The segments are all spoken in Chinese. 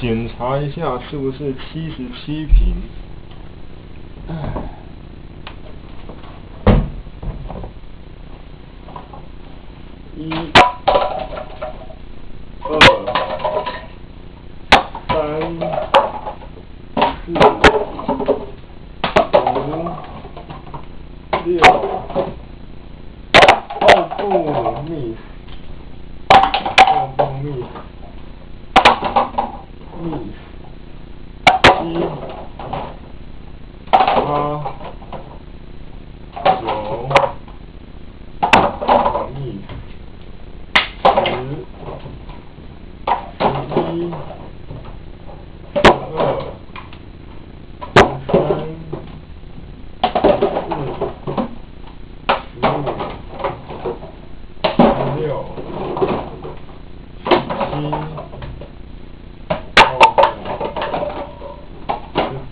检查一下是不是七十七平。一、二、三、四、五、六，哦不，miss，哦不一一八九二二十十一。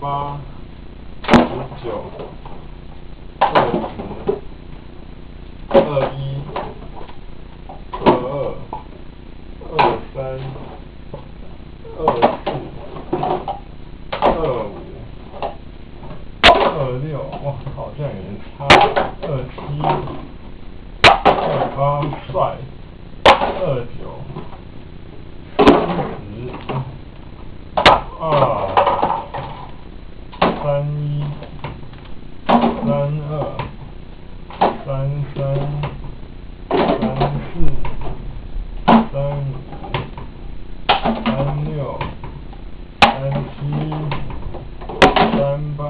八、十九、二十、二一、二二、二三、二四、二五。二六，哇，好像有点差。二七，二八，帅。二九，十，二，三一，三二，三三，三四，三五，三六，三七，三八。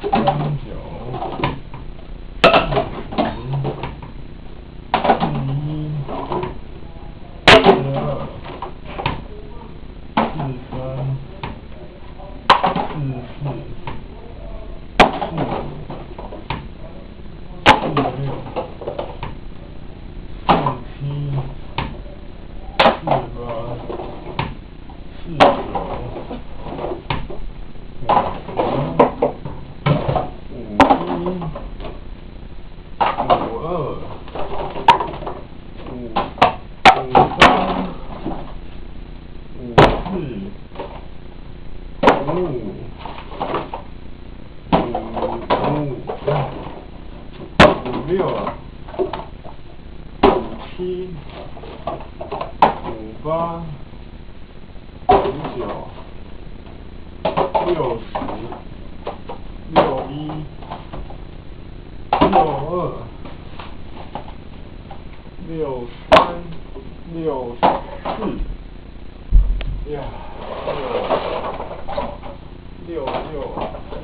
三九，四十，四一，四二，四三，四四，四五，四六，四七，四八，四九，五十。五一，五二，五五三，五四，五五，五五，五六，五七，五八，五九，六十，六一。六二，六三，六四，呀，六六六，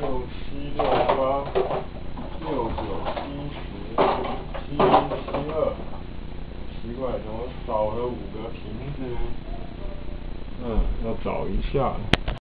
六，六八，六九，七十，七一，七二，奇怪，怎么少了五个瓶子？嗯，要找一下。